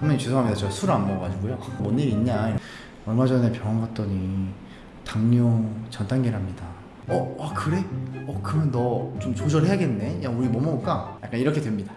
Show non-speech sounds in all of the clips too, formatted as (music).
선배님 죄송합니다. 저 술 안 먹어가지고요. 뭔 일 있냐? 얼마 전에 병원 갔더니 당뇨 전 단계랍니다. 어, 아 그래? 어 그러면 너 좀 조절해야겠네. 야 우리 뭐 먹을까? 약간 이렇게 됩니다.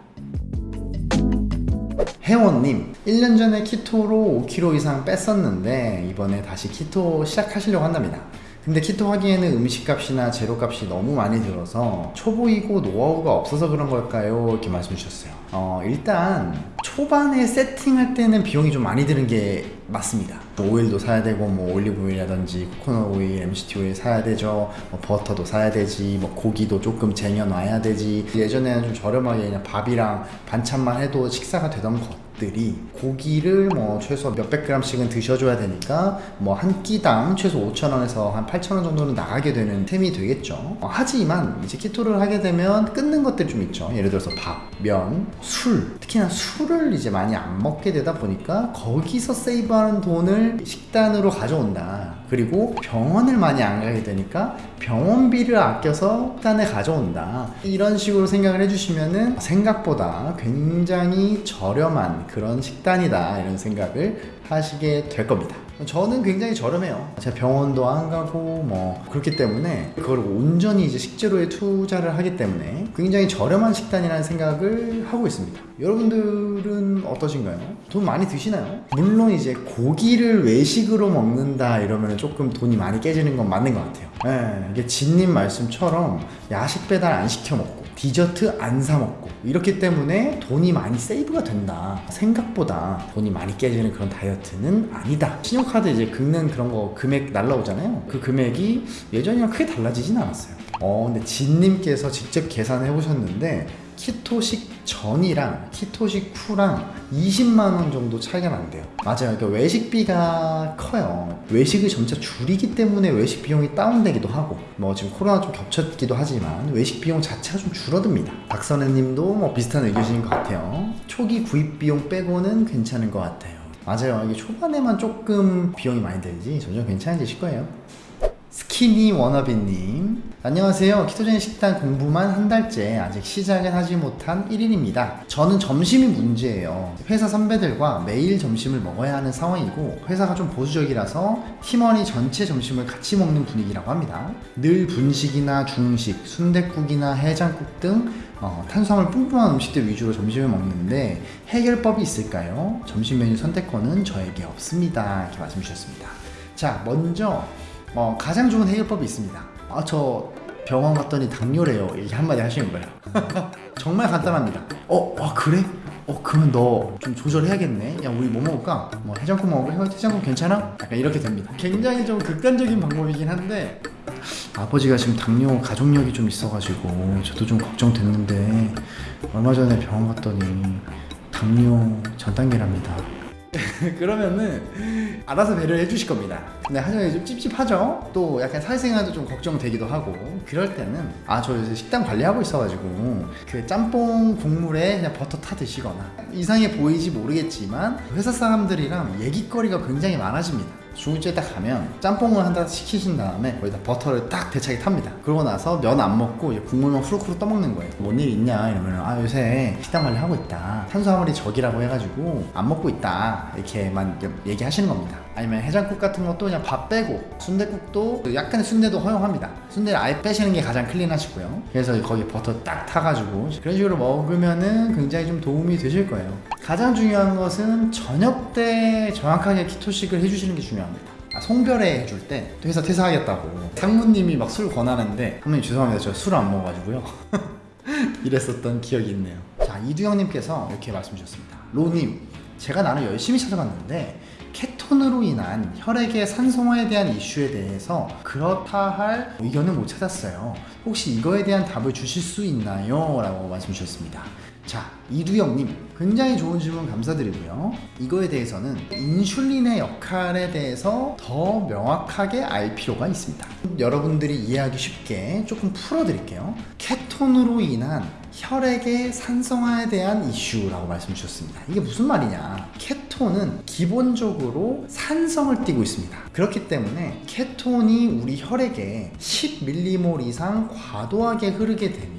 혜원님 1년 전에 키토로 5kg 이상 뺐었는데 이번에 다시 키토 시작하시려고 한답니다 근데 키토 하기에는 음식값이나 재료값이 너무 많이 들어서 초보이고 노하우가 없어서 그런 걸까요? 이렇게 말씀 주셨어요 어 일단 초반에 세팅할 때는 비용이 좀 많이 드는 게 맞습니다. 오일도 사야 되고 뭐 올리브 오일이라든지 코코넛 오일, MCT 오일 사야 되죠. 뭐 버터도 사야 되지. 뭐 고기도 조금 쟁여 놔야 되지. 예전에는 좀 저렴하게 그냥 밥이랑 반찬만 해도 식사가 되던 것 들이 고기를 뭐 최소 몇백 그램씩은 드셔줘야 되니까 뭐 한 끼당 최소 5천원에서 한 8천원 정도는 나가게 되는 셈이 되겠죠. 어, 하지만 이제 keto를 하게 되면 끊는 것들이 좀 있죠. 예를 들어서 밥, 면, 술. 특히나 술을 이제 많이 안 먹게 되다 보니까 거기서 세이브하는 돈을 식단으로 가져온다 그리고 병원을 많이 안 가게 되니까 병원비를 아껴서 식단에 가져온다. 이런 식으로 생각을 해주시면은 생각보다 굉장히 저렴한 그런 식단이다. 이런 생각을 하시게 될 겁니다 저는 굉장히 저렴해요 제가 병원도 안 가고 뭐 그렇기 때문에 그걸 온전히 이제 식재료에 투자를 하기 때문에 굉장히 저렴한 식단이라는 생각을 하고 있습니다 여러분들은 어떠신가요? 돈 많이 드시나요? 물론 이제 고기를 외식으로 먹는다 이러면 조금 돈이 많이 깨지는 건 맞는 것 같아요 예, 이게 진님 말씀처럼 야식 배달 안 시켜 먹고 디저트 안 사 먹고 이렇기 때문에 돈이 많이 세이브가 된다. 생각보다 돈이 많이 깨지는 그런 다이어트는 아니다. 신용카드 이제 긁는 그런 거 금액 날라오잖아요. 그 금액이 예전이랑 크게 달라지진 않았어요. 어 근데 진님께서 직접 계산해 보셨는데 키토식 전이랑 키토식 후랑 20만원 정도 차이가 난대요. 맞아요. 그러니까 외식비가 커요. 외식을 점차 줄이기 때문에 외식 비용이 다운되기도 하고 뭐 지금 코로나 좀 겹쳤기도 하지만 외식 비용 자체가 좀 줄어듭니다. 박선혜 님도 뭐 비슷한 의견이신 것 같아요. 초기 구입 비용 빼고는 괜찮은 것 같아요. 맞아요. 이게 초반에만 조금 비용이 많이 들지 점점 괜찮아지실 거예요. skinny wannabe님. 안녕하세요. ketogenic 식단 공부만 한 달째 아직 시작은 하지 못한 1인입니다. 저는 점심이 문제예요. 회사 선배들과 매일 점심을 먹어야 하는 상황이고 회사가 좀 보수적이라서 팀원이 전체 점심을 같이 먹는 분위기라고 합니다. 늘 분식이나 중식, 순댓국이나 해장국 등 어, 탄수화물 뿜뿜한 음식들 위주로 점심을 먹는데 해결법이 있을까요? 점심 메뉴 선택권은 저에게 없습니다. 이렇게 말씀 주셨습니다. 자 먼저 어, 가장 좋은 해결법이 있습니다. 아, 저 병원 갔더니 당뇨래요. 이렇게 한마디 하시는 거예요. (laughs) 정말 간단합니다. 어, 와, 그래? 어, 그러면 너 좀 조절해야겠네. 야, 우리 뭐 먹을까? 뭐 해장국 먹을까? 해장국 괜찮아? 약간 이렇게 됩니다. 굉장히 좀 극단적인 방법이긴 한데 아버지가 지금 당뇨 가족력이 좀 있어가지고 저도 좀 걱정됐는데 얼마 전에 병원 갔더니 당뇨 전 단계랍니다. (laughs) 그러면은 알아서 배려를 해주실 겁니다. 근데 하정이 좀 찝찝하죠? 또 약간 사회생활도 좀 걱정되기도 하고. 그럴 때는 아 저 요새 식단 관리하고 있어가지고 그 짬뽕 국물에 그냥 버터 타 드시거나. 이상해 보이지 모르겠지만 회사 사람들이랑 얘기거리가 굉장히 많아집니다 중국집에 딱 가면 짬뽕을 한다 시키신 다음에 거기다 버터를 딱 대차게 탑니다. 그러고 나서 면 안 먹고 국물만 후루후루 떠먹는 거예요. 뭔 일 있냐? 이러면 아 요새 식단 관리 하고 있다. 탄수화물이 적이라고 해가지고 안 먹고 있다. 이렇게만 얘기하시는 겁니다 아니면 해장국 같은 것도 그냥 밥 빼고 순대국도 약간의 순대도 허용합니다. 순대를 아예 빼시는 게 가장 클린하시고요. 그래서 거기 버터 딱 타가지고 그런 식으로 먹으면은 굉장히 좀 도움이 되실 거예요. 가장 중요한 것은 저녁 때 정확하게 키토식을 해주시는 게 중요합니다. 아, 송별회 해줄 때 회사 퇴사하겠다고. 상무님이 막 술 권하는데 선배님 죄송합니다. 저 술 안 먹어가지고요. (laughs) 이랬었던 기억이 있네요. 자 이두영님께서 이렇게 말씀 주셨습니다. 로님 제가 나는 열심히 찾아봤는데 케톤으로 인한 혈액의 산성화에 대한 이슈에 대해서 그렇다 할 의견을 못 찾았어요. 혹시 이거에 대한 답을 주실 수 있나요? 라고 말씀 주셨습니다. 자 이두영님 굉장히 좋은 질문 감사드리고요. 이거에 대해서는 인슐린의 역할에 대해서 더 명확하게 알 필요가 있습니다. 여러분들이 이해하기 쉽게 조금 풀어드릴게요. 케톤으로 인한 혈액의 산성화에 대한 이슈라고 말씀 주셨습니다. 이게 무슨 말이냐 케톤은 기본적으로 산성을 띠고 있습니다 그렇기 때문에 케톤이 우리 혈액에 10mmol 이상 과도하게 흐르게 되면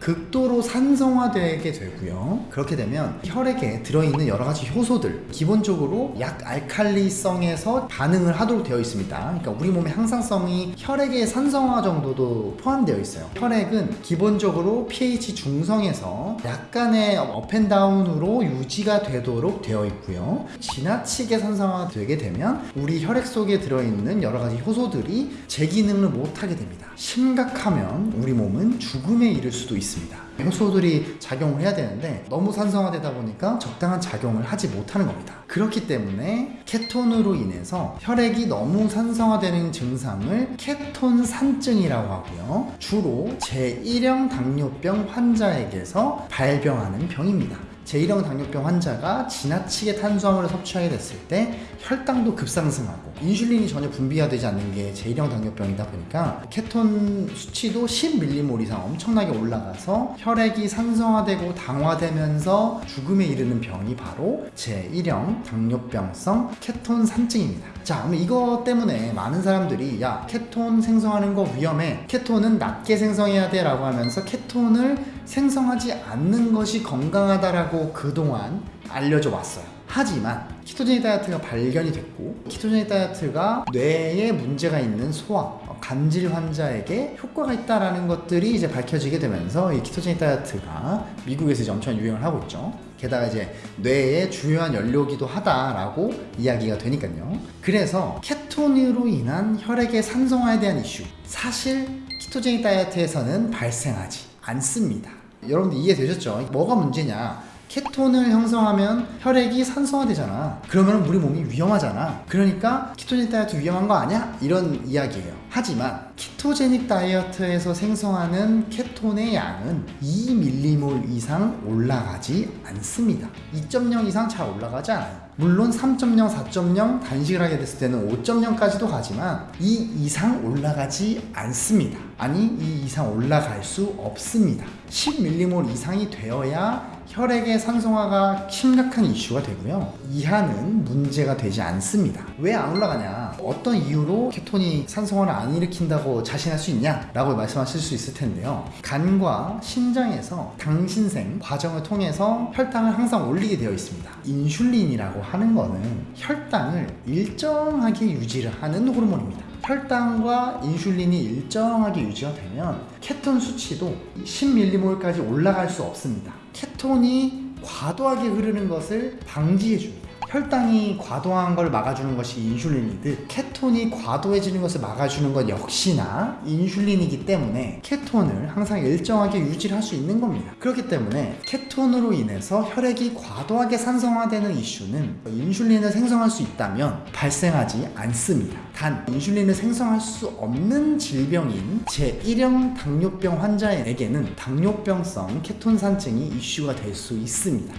극도로 산성화되게 되고요. 그렇게 되면 혈액에 들어있는 여러 가지 효소들 기본적으로 약 알칼리성에서 반응을 하도록 되어 있습니다. 그러니까 우리 몸의 항상성이 혈액의 산성화 정도도 포함되어 있어요. 혈액은 기본적으로 pH 중성에서 약간의 업앤다운으로 유지가 되도록 되어 있고요. 지나치게 산성화되게 되면 우리 혈액 속에 들어있는 여러 가지 효소들이 제 기능을 못하게 됩니다. 심각하면 우리 몸은 죽음에 이를 수도 있습니다. 효소들이 작용을 해야 되는데 너무 산성화되다 보니까 적당한 작용을 하지 못하는 겁니다. 그렇기 때문에 케톤으로 인해서 혈액이 너무 산성화되는 증상을 케톤 산증이라고 하고요. 주로 제1형 당뇨병 환자에게서 발병하는 병입니다. 제1형 당뇨병 환자가 지나치게 탄수화물을 섭취하게 됐을 때 혈당도 급상승하고 인슐린이 전혀 분비가 되지 않는 게 제1형 당뇨병이다 보니까 케톤 수치도 10밀리몰 이상 엄청나게 올라가서 혈액이 산성화되고 당화되면서 죽음에 이르는 병이 바로 제1형 당뇨병성 케톤 산증입니다. 자, 그럼 이거 때문에 많은 사람들이 야, 케톤 생성하는 거 위험해. 케톤은 낮게 생성해야 돼 라고 하면서 케톤을 생성하지 않는 것이 건강하다라고 그동안 알려져 왔어요. 하지만 키토제닉 다이어트가 발견이 됐고 키토제닉 다이어트가 뇌에 문제가 있는 소아, 어, 간질 환자에게 효과가 있다라는 것들이 이제 밝혀지게 되면서 이 키토제닉 다이어트가 미국에서 이제 엄청 유행을 하고 있죠. 게다가 이제 뇌의 주요한 연료기도 하다라고 이야기가 되니까요. 그래서 케톤으로 인한 혈액의 산성화에 대한 이슈 사실 키토제닉 다이어트에서는 발생하지 않습니다. 여러분들 이해되셨죠? 뭐가 문제냐? 케톤을 형성하면 혈액이 산성화되잖아. 그러면 우리 몸이 위험하잖아. 그러니까 키토제닉 다이어트 위험한 거 아니야? 이런 이야기예요. 하지만 키토제닉 다이어트에서 생성하는 케톤의 양은 2밀리몰 이상 올라가지 않습니다. 2.0 이상 잘 올라가지 않아요. 물론 3.0, 4.0 단식을 하게 됐을 때는 5.0까지도 가지만 이 이상 올라가지 않습니다. 아니 이 이상 올라갈 수 없습니다. 10밀리몰 이상이 되어야 혈액의 산성화가 심각한 이슈가 되고요. 이하는 문제가 되지 않습니다. 왜 안 올라가냐? 어떤 이유로 케톤이 산성화를 안 일으킨다고 자신할 수 있냐? 라고 말씀하실 수 있을 텐데요. 간과 심장에서 당신생 과정을 통해서 혈당을 항상 올리게 되어 있습니다. 인슐린이라고 하는 거는 혈당을 일정하게 유지를 하는 호르몬입니다. 혈당과 인슐린이 일정하게 유지가 되면 케톤 수치도 10밀리몰까지 올라갈 수 없습니다. 케톤이 과도하게 흐르는 것을 방지해 줍니다. 혈당이 과도한 걸 막아주는 것이 인슐린이듯 케톤이 과도해지는 것을 막아주는 것 역시나 인슐린이기 때문에 케톤을 항상 일정하게 유지를 할 수 있는 겁니다. 그렇기 때문에 케톤으로 인해서 혈액이 과도하게 산성화되는 이슈는 인슐린을 생성할 수 있다면 발생하지 않습니다. 단 인슐린을 생성할 수 없는 질병인 제1형 당뇨병 환자에게는 당뇨병성 케톤 산증이 이슈가 될 수 있습니다.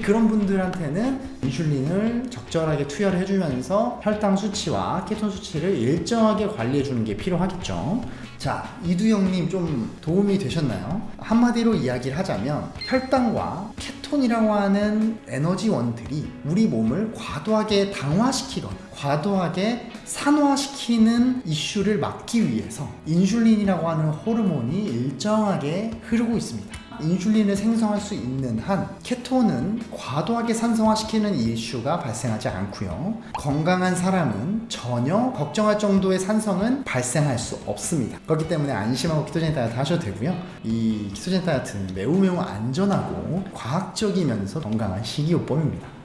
그런 분들한테는 인슐린을 적절하게 투여를 해주면서 혈당 수치와 케톤 수치를 일정하게 관리해 주는 게 필요하겠죠. 자, 이두영님 좀 도움이 되셨나요? 한마디로 이야기를 하자면 혈당과 케톤이라고 하는 에너지원들이 우리 몸을 과도하게 당화시키거나 과도하게 산화시키는 이슈를 막기 위해서 인슐린이라고 하는 호르몬이 일정하게 흐르고 있습니다. 인슐린을 생성할 수 있는 한 케톤은 과도하게 산성화시키는 이슈가 발생하지 않고요. 건강한 사람은 전혀 걱정할 정도의 산성은 발생할 수 없습니다. 그렇기 때문에 안심하고 키토제닉 다이어트 하셔도 되고요. 이 키토제닉 다이어트는 매우 매우 안전하고 과학적이면서 건강한 식이요법입니다.